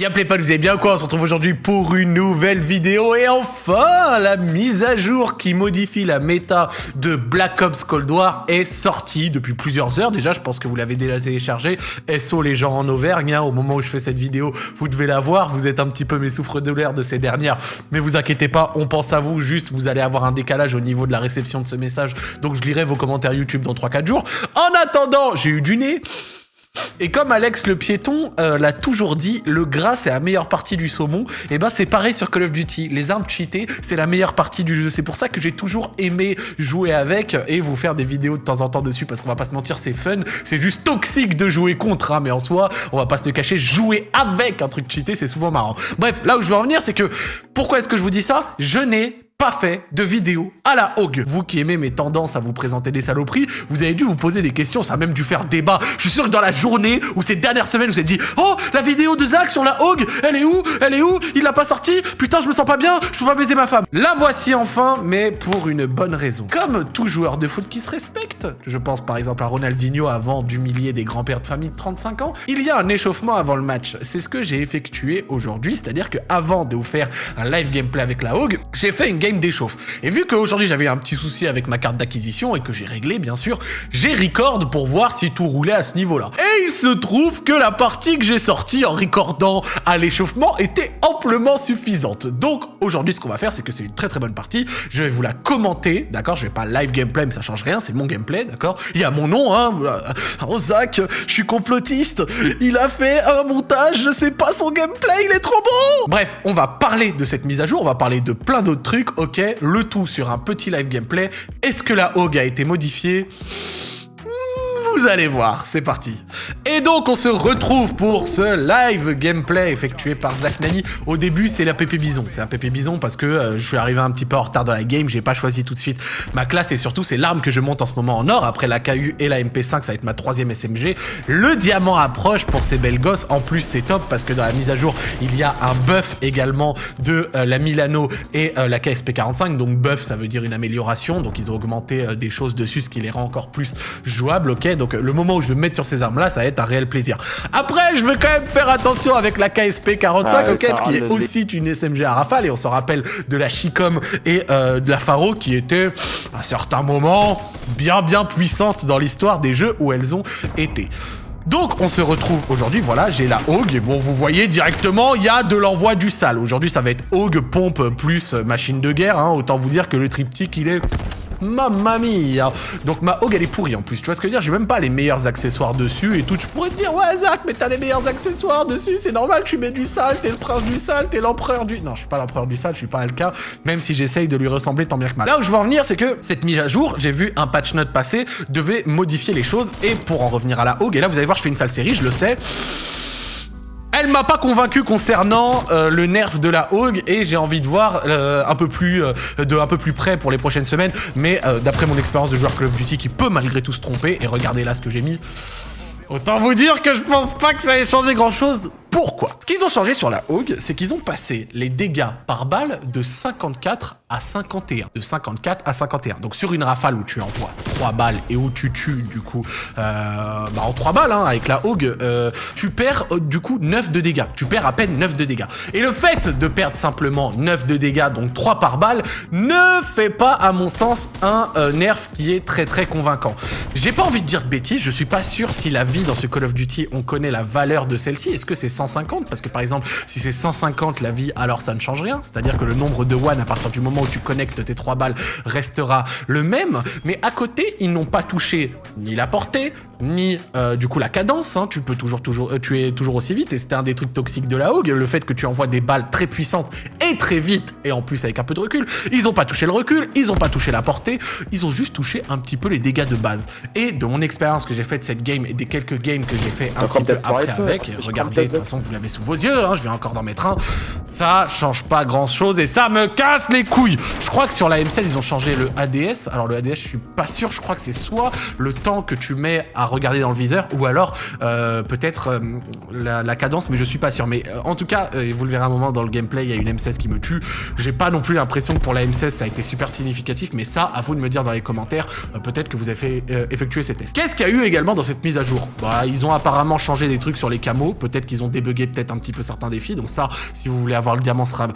Y'a pas, vous allez bien quoi On se retrouve aujourd'hui pour une nouvelle vidéo et enfin la mise à jour qui modifie la méta de Black Ops Cold War est sortie depuis plusieurs heures. Déjà, je pense que vous l'avez déjà téléchargé. SO les gens en Auvergne, hein, au moment où je fais cette vidéo, vous devez la voir, vous êtes un petit peu mes souffres-douleurs de ces dernières, mais vous inquiétez pas, on pense à vous, juste vous allez avoir un décalage au niveau de la réception de ce message, donc je lirai vos commentaires YouTube dans 3-4 jours. En attendant, j'ai eu du nez et comme Alex le piéton euh, l'a toujours dit, le gras c'est la meilleure partie du saumon, et ben c'est pareil sur Call of Duty. Les armes cheatées, c'est la meilleure partie du jeu. C'est pour ça que j'ai toujours aimé jouer avec et vous faire des vidéos de temps en temps dessus, parce qu'on va pas se mentir, c'est fun. C'est juste toxique de jouer contre, hein, mais en soi, on va pas se le cacher, jouer avec un truc cheaté, c'est souvent marrant. Bref, là où je veux en venir, c'est que pourquoi est-ce que je vous dis ça? Je n'ai pas fait de vidéo à la Hog. Vous qui aimez mes tendances à vous présenter des saloperies, vous avez dû vous poser des questions, ça a même dû faire débat. Je suis sûr que dans la journée ou ces dernières semaines, vous avez dit « Oh, la vidéo de Zach sur la Hog, elle est où Elle est où Il l'a pas sorti Putain, je me sens pas bien, je peux pas baiser ma femme. » La voici enfin, mais pour une bonne raison. Comme tout joueur de foot qui se respecte, je pense par exemple à Ronaldinho avant d'humilier des grands-pères de famille de 35 ans, il y a un échauffement avant le match. C'est ce que j'ai effectué aujourd'hui, c'est-à-dire que avant de vous faire un live gameplay avec la Hog, j'ai fait une d'échauffe. Et vu qu'aujourd'hui j'avais un petit souci avec ma carte d'acquisition et que j'ai réglé bien sûr, j'ai record pour voir si tout roulait à ce niveau-là. Et il se trouve que la partie que j'ai sortie en recordant à l'échauffement était amplement suffisante. Donc aujourd'hui ce qu'on va faire c'est que c'est une très très bonne partie, je vais vous la commenter, d'accord? Je vais pas live gameplay mais ça change rien, c'est mon gameplay, d'accord? Il y a mon nom, hein Oh Zach, je suis complotiste, il a fait un montage, je sais pas son gameplay, il est trop beau Bref, on va parler de cette mise à jour, on va parler de plein d'autres trucs, ok Le tout sur un petit live gameplay. Est-ce que la Hog a été modifiée? Vous allez voir, c'est parti. Et donc on se retrouve pour ce live gameplay effectué par Zach Nani. Au début c'est la PP Bison, c'est la PP Bison parce que euh, je suis arrivé un petit peu en retard dans la game, j'ai pas choisi tout de suite ma classe et surtout c'est l'arme que je monte en ce moment en or. Après la KU et la MP5 ça va être ma troisième SMG. Le diamant approche pour ces belles gosses, en plus c'est top parce que dans la mise à jour il y a un buff également de euh, la Milano et euh, la KSP45. Donc buff ça veut dire une amélioration, donc ils ont augmenté des choses dessus ce qui les rend encore plus jouables, ok le moment où je vais me mettre sur ces armes-là, ça va être un réel plaisir. Après, je vais quand même faire attention avec la KSP 45, ok, qui est aussi une SMG à rafale, et on s'en rappelle de la Chicom et euh, de la Faro, qui étaient, à certains moments, bien bien puissantes dans l'histoire des jeux où elles ont été. Donc on se retrouve aujourd'hui, voilà, j'ai la Hog, et bon vous voyez directement, il y a de l'envoi du sale. Aujourd'hui ça va être Hog, pompe plus machine de guerre, hein. autant vous dire que le triptyque il est Mamma mia. Donc ma Hog elle est pourrie en plus, tu vois ce que je veux dire? J'ai même pas les meilleurs accessoires dessus et tout. Tu pourrais te dire, ouais Zach, mais t'as les meilleurs accessoires dessus, c'est normal, tu mets du sale, t'es le prince du sale, t'es l'empereur du... Non, je suis pas l'empereur du sale, je suis pas Alka, même si j'essaye de lui ressembler tant bien que mal. Là où je veux en venir, c'est que cette mise à jour, j'ai vu un patch note passer, devait modifier les choses, et pour en revenir à la Hog, et là vous allez voir, je fais une sale série, je le sais, elle m'a pas convaincu concernant euh, le nerf de la Hog et j'ai envie de voir euh, un peu plus euh, de un peu plus près pour les prochaines semaines. Mais d'après mon expérience de joueur Call of Duty qui peut malgré tout se tromper, et regardez là ce que j'ai mis, autant vous dire que je pense pas que ça ait changé grand chose. Pourquoi? Ce qu'ils ont changé sur la Hog, c'est qu'ils ont passé les dégâts par balle de 54 à 51. De 54 à 51. Donc sur une rafale où tu envoies 3 balles et où tu tues du coup euh, bah en 3 balles hein, avec la Hog, euh, tu perds euh, du coup 9 de dégâts. Tu perds à peine 9 de dégâts. Et le fait de perdre simplement 9 de dégâts, donc 3 par balle, ne fait pas à mon sens un euh, nerf qui est très très convaincant. J'ai pas envie de dire de bêtises, je suis pas sûr si la vie dans ce Call of Duty, on connaît la valeur de celle-ci. Est-ce que c'est 150 Parce que par exemple, si c'est 150 la vie, alors ça ne change rien. C'est-à-dire que le nombre de one à partir du moment où tu connectes tes 3 balles restera le même. Mais à côté, ils n'ont pas touché ni la portée, ni euh, du coup la cadence. Hein. Tu peux toujours, toujours euh, tuer toujours aussi vite. Et c'était un des trucs toxiques de la Hog, le fait que tu envoies des balles très puissantes et très vite, et en plus avec un peu de recul. Ils n'ont pas touché le recul, ils n'ont pas touché la portée, ils ont juste touché un petit peu les dégâts de base. Et de mon expérience que j'ai fait de cette game et des quelques games que j'ai fait un petit peu après avec, regardez, de toute façon vous l'avez sous vos yeux, hein, je vais encore d'en mettre un, ça change pas grand chose et ça me casse les couilles. Je crois que sur la M16 ils ont changé le ADS, alors le ADS je suis pas sûr, je crois que c'est soit le temps que tu mets à regarder dans le viseur, ou alors euh, peut-être euh, la, cadence, mais je suis pas sûr. Mais euh, en tout cas, vous le verrez un moment dans le gameplay, il y a une M16 qui me tue. J'ai pas non plus l'impression que pour la M16 ça a été super significatif, mais ça, à vous de me dire dans les commentaires, peut-être que vous avez fait, effectué ces tests. Qu'est-ce qu'il y a eu également dans cette mise à jour? Bah, ils ont apparemment changé des trucs sur les camos, peut-être qu'ils ont débugué peut-être un petit peu certains défis, donc ça, si vous voulez avoir le diamant, sera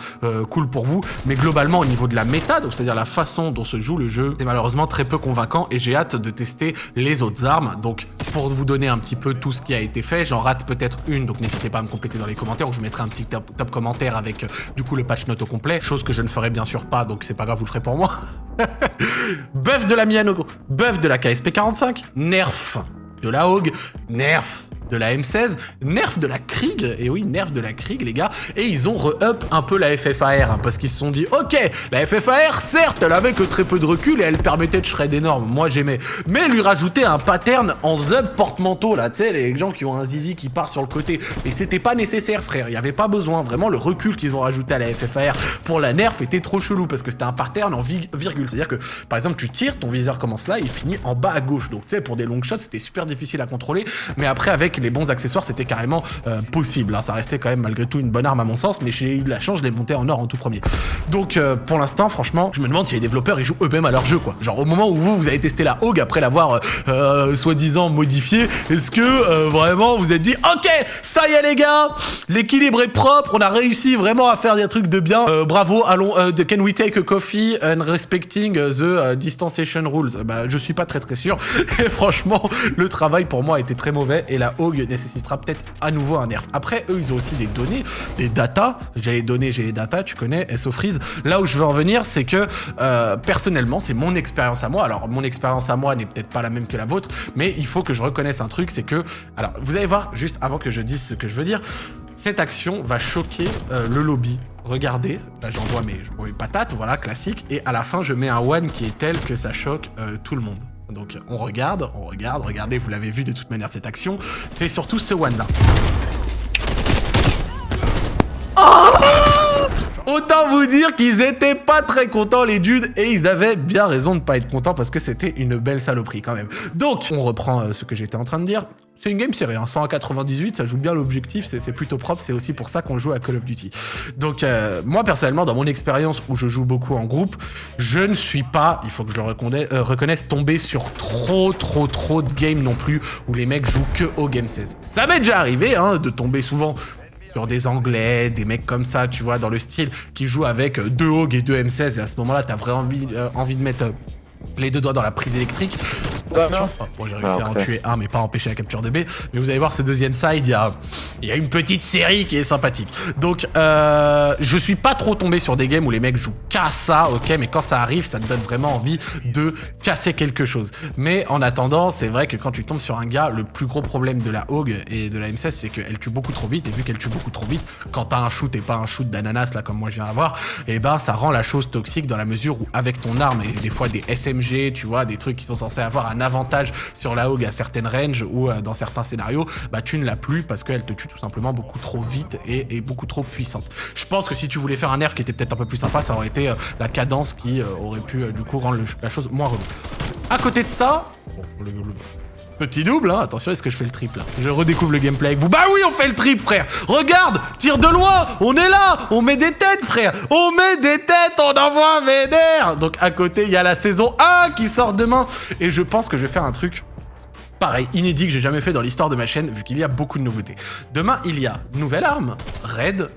cool pour vous. Mais globalement, au niveau de la méta, donc c'est-à-dire la façon dont se joue le jeu, c'est malheureusement très peu convaincant et j'ai hâte de tester les autres armes. Donc, pour vous donner un petit peu tout ce qui a été fait, j'en rate peut-être une, donc n'hésitez pas à me compléter dans les commentaires ou je mettrai un petit top, top commentaire avec euh, du coup le patch note au complet, chose que je ne ferai bien sûr pas, donc c'est pas grave, vous le ferez pour moi. Buff de la Miano, buff de la KSP 45, nerf de la Hogue, nerf de la M16, nerf de la Krieg, et oui, nerf de la Krieg, les gars, et ils ont re-up un peu la FFAR, hein, parce qu'ils se sont dit, ok, la FFAR, certes, elle avait que très peu de recul et elle permettait de shred énorme, moi j'aimais, mais lui rajouter un pattern en zub porte-manteau, là, tu sais, les gens qui ont un zizi qui part sur le côté, et c'était pas nécessaire, frère, il y avait pas besoin, vraiment, le recul qu'ils ont rajouté à la FFAR pour la nerf était trop chelou, parce que c'était un pattern en vi- virgule, c'est-à-dire que, par exemple, tu tires, ton viseur commence là, il finit en bas à gauche, donc tu sais, pour des long shots, c'était super difficile à contrôler, mais après, avec les bons accessoires, c'était carrément euh, possible. hein. Ça restait quand même malgré tout une bonne arme à mon sens, mais j'ai eu de la chance, je l'ai monté en or en tout premier. Donc euh, pour l'instant, franchement, je me demande si les développeurs ils jouent eux-mêmes à leur jeu, quoi. Genre au moment où vous, vous avez testé la Hogue après l'avoir euh, soi-disant modifiée, est-ce que vraiment vous êtes dit, ok, ça y est les gars, l'équilibre est propre, on a réussi vraiment à faire des trucs de bien. Bravo, allons, can we take a coffee and respecting the distanciation rules? Bah je suis pas très très sûr. Et franchement, le travail pour moi a été très mauvais et la Hogue nécessitera peut-être à nouveau un nerf. Après, eux, ils ont aussi des données, des datas. J'ai les données, j'ai les datas, tu connais, SO Freeze. Là où je veux en venir, c'est que euh, personnellement, c'est mon expérience à moi. Alors, mon expérience à moi n'est peut-être pas la même que la vôtre, mais il faut que je reconnaisse un truc, c'est que... Alors, vous allez voir, juste avant que je dise ce que je veux dire, cette action va choquer euh, le lobby. Regardez, bah, j'envoie mes, mes patates, voilà, classique, et à la fin, je mets un one qui est tel que ça choque euh, tout le monde. Donc on regarde, on regarde, regardez, vous l'avez vu de toute manière cette action, c'est surtout ce one là. Autant vous dire qu'ils étaient pas très contents les dudes et ils avaient bien raison de pas être contents parce que c'était une belle saloperie quand même. Donc on reprend euh, ce que j'étais en train de dire. C'est une game série, hein, 100 à 98, ça joue bien l'objectif, c'est plutôt propre, c'est aussi pour ça qu'on joue à Call of Duty. Donc euh, moi personnellement, dans mon expérience où je joue beaucoup en groupe, je ne suis pas, il faut que je le reconnais- euh, reconnaisse, tombé sur trop trop trop de games non plus où les mecs jouent que au Game 16. Ça m'est déjà arrivé hein, de tomber souvent des Anglais, des mecs comme ça, tu vois, dans le style, qui jouent avec deux Hogue et deux M16, et à ce moment-là, t'as vraiment envie, euh, envie de mettre euh, les deux doigts dans la prise électrique. Attention. Oh, bon, j'ai réussi à en tuer un, mais pas empêcher la capture de B. Mais vous allez voir, ce deuxième side, il y a, y a une petite série qui est sympathique. Donc, euh, je suis pas trop tombé sur des games où les mecs jouent qu'à ça, ok, mais quand ça arrive, ça te donne vraiment envie de casser quelque chose. Mais en attendant, c'est vrai que quand tu tombes sur un gars, le plus gros problème de la Hogue et de la M16, c'est qu'elle tue beaucoup trop vite. Et vu qu'elle tue beaucoup trop vite, quand t'as un shoot et pas un shoot d'ananas, là, comme moi je viens d'avoir, et ben, ça rend la chose toxique dans la mesure où, avec ton arme et des fois des Tu vois, des trucs qui sont censés avoir un avantage sur la Hogue à certaines ranges ou euh, dans certains scénarios, bah, tu ne l'as plus parce qu'elle te tue tout simplement beaucoup trop vite et, beaucoup trop puissante. Je pense que si tu voulais faire un nerf qui était peut-être un peu plus sympa, ça aurait été euh, la cadence qui euh, aurait pu, du coup, rendre la chose moins relou. À côté de ça, Petit double, hein. Attention, est-ce que je fais le triple là Je redécouvre le gameplay avec vous. Bah oui, on fait le triple, frère Regarde Tire de loin On est là On met des têtes, frère On met des têtes On envoie un vénère Donc à côté, il y a la saison 1 qui sort demain. Et je pense que je vais faire un truc Pareil, inédit que j'ai jamais fait dans l'histoire de ma chaîne, vu qu'il y a beaucoup de nouveautés. Demain, il y a nouvelle arme, Raid,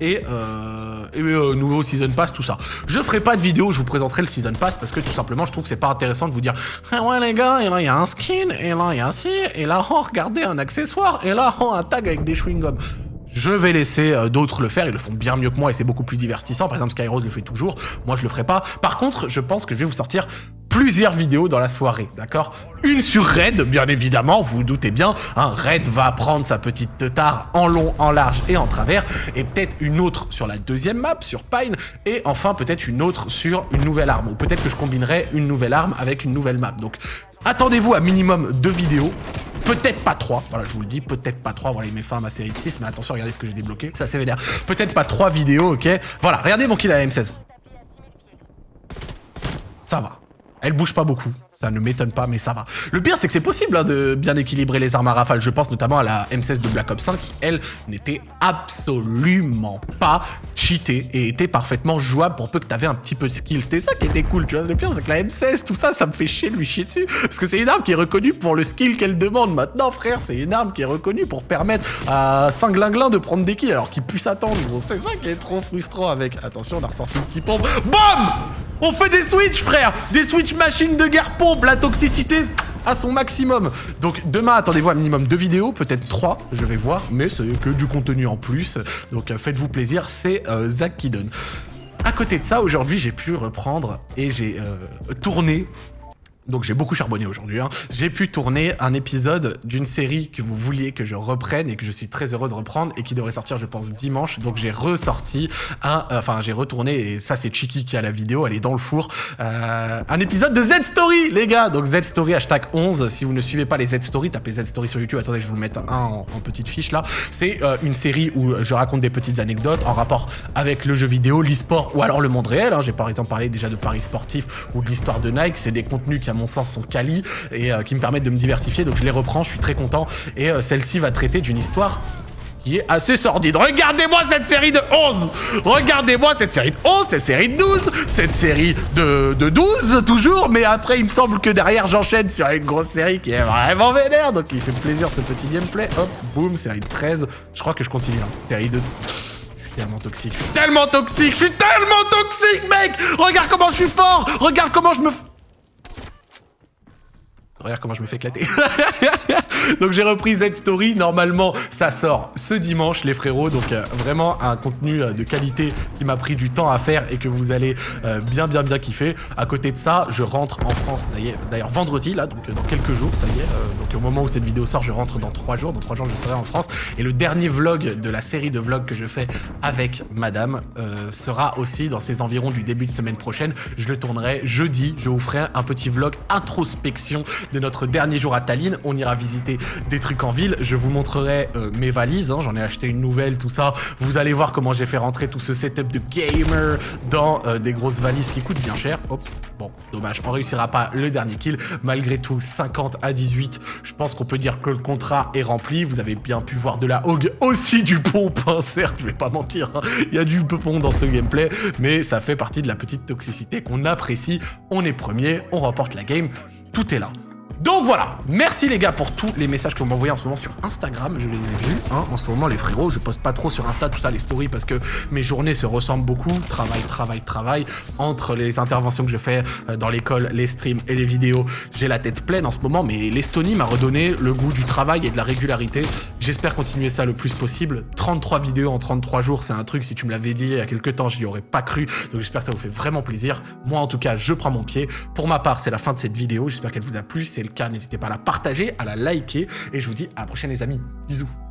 Et, euh, euh, nouveau Season Pass, tout ça. Je ferai pas de vidéo où je vous présenterai le Season Pass parce que tout simplement, je trouve que c'est pas intéressant de vous dire Ah ouais les gars, et là il y a un skin, et là il y a un ci, et là oh regardez un accessoire, et là oh un tag avec des chewing-gums. Je vais laisser euh, d'autres le faire, ils le font bien mieux que moi et c'est beaucoup plus divertissant. Par exemple, Skyrose le fait toujours, moi je le ferai pas. Par contre, je pense que je vais vous sortir plusieurs vidéos dans la soirée, d'accord? Une sur Red, bien évidemment, vous vous doutez bien, hein, Red va prendre sa petite teutard en long, en large et en travers, et peut-être une autre sur la deuxième map, sur Pine, et enfin peut-être une autre sur une nouvelle arme, ou peut-être que je combinerai une nouvelle arme avec une nouvelle map. Donc attendez-vous à minimum deux vidéos, Peut-être pas 3, voilà, je vous le dis, peut-être pas 3, voilà, il met fin à ma série de 6, mais attention, regardez ce que j'ai débloqué, ça c'est vénère. Peut-être pas 3 vidéos, ok? Voilà, regardez mon kill à la M16. Ça va. Elle bouge pas beaucoup. Ça ne m'étonne pas, mais ça va. Le pire, c'est que c'est possible hein, de bien équilibrer les armes à rafale. Je pense notamment à la M16 de Black Ops 5 qui, elle, n'était absolument pas cheatée et était parfaitement jouable pour peu que tu avais un petit peu de skill. C'était ça qui était cool, tu vois. Le pire, c'est que la M16, tout ça, ça me fait chier de lui chier dessus. Parce que c'est une arme qui est reconnue pour le skill qu'elle demande. Maintenant, frère, c'est une arme qui est reconnue pour permettre à Singlinglin de prendre des kills alors qu'il puisse attendre. c'est ça qui est trop frustrant avec... Attention, on a ressorti une petite pompe. BAM on fait des switch, frère Des switch machines de guerre pompe, la toxicité à son maximum. Donc demain, attendez-vous un minimum deux vidéos, peut-être trois, je vais voir, mais c'est que du contenu en plus. Donc euh, faites-vous plaisir, c'est euh, Zach qui donne. À côté de ça, aujourd'hui, j'ai pu reprendre et j'ai euh, tourné donc j'ai beaucoup charbonné aujourd'hui. Hein. J'ai pu tourner un épisode d'une série que vous vouliez que je reprenne et que je suis très heureux de reprendre et qui devrait sortir je pense dimanche. Donc j'ai ressorti un... Euh, enfin j'ai retourné et ça c'est Chiki qui a la vidéo, elle est dans le four. Euh, un épisode de Z-Story les gars Donc Z-Story hashtag 11. Si vous ne suivez pas les Z-Story, tapez Z-Story sur YouTube. Attendez je vous mettre un en, petite fiche là. C'est euh, une série où je raconte des petites anecdotes en rapport avec le jeu vidéo, l'e-sport ou alors le monde réel. Hein. J'ai par exemple parlé déjà de Paris sportif ou de l'histoire de Nike. C'est des contenus qui à mon sens, sont quali et euh, qui me permettent de me diversifier. Donc je les reprends, je suis très content. Et euh, celle-ci va traiter d'une histoire qui est assez sordide. Regardez-moi cette série de 11 Regardez-moi cette série de 11, cette série de 12, cette série de, de 12 toujours, mais après il me semble que derrière j'enchaîne sur une grosse série qui est vraiment vénère, donc il fait plaisir ce petit gameplay. Hop, boum, série de 13. Je crois que je continue, hein. série de... Je suis tellement toxique, je suis tellement toxique, je suis tellement toxique, mec Regarde comment je suis fort Regarde comment je me... Regarde comment je me fais éclater. donc j'ai repris Z-Story. Normalement, ça sort ce dimanche, les frérots. Donc euh, vraiment un contenu euh, de qualité qui m'a pris du temps à faire et que vous allez euh, bien, bien, bien kiffer. À côté de ça, je rentre en France d'ailleurs vendredi, là, donc dans quelques jours, ça y est. donc au moment où cette vidéo sort, je rentre dans trois jours. Dans trois jours, je serai en France. Et le dernier vlog de la série de vlogs que je fais avec madame sera aussi dans ces environs du début de semaine prochaine. Je le tournerai jeudi. Je vous ferai un petit vlog introspection de notre dernier jour à Tallinn. On ira visiter des trucs en ville. Je vous montrerai euh, mes valises. Hein. J'en ai acheté une nouvelle, tout ça. Vous allez voir comment j'ai fait rentrer tout ce setup de gamer dans euh, des grosses valises qui coûtent bien cher. Hop, bon, dommage. On réussira pas le dernier kill. Malgré tout, 50 à 18. Je pense qu'on peut dire que le contrat est rempli. Vous avez bien pu voir de la hog, aussi du pompe, hein, certes, je vais pas mentir. Hein. Il y a du peupon dans ce gameplay, mais ça fait partie de la petite toxicité qu'on apprécie. On est premier, on remporte la game. Tout est là. Donc voilà, merci les gars pour tous les messages que vous m'envoyez en ce moment sur Instagram, je les ai vus, hein, en ce moment les frérots, je poste pas trop sur Insta tout ça, les stories, parce que mes journées se ressemblent beaucoup, travail, travail, travail, entre les interventions que je fais euh, dans l'école, les streams et les vidéos, j'ai la tête pleine en ce moment, mais l'Estonie m'a redonné le goût du travail et de la régularité, j'espère continuer ça le plus possible, 33 vidéos en 33 jours, c'est un truc, si tu me l'avais dit il y a quelques temps, je n'y aurais pas cru, donc j'espère que ça vous fait vraiment plaisir, moi en tout cas, je prends mon pied, pour ma part, c'est la fin de cette vidéo, j'espère qu'elle vous a plu, c'est n'hésitez pas à la partager, à la liker, et je vous dis à la prochaine les amis. Bisous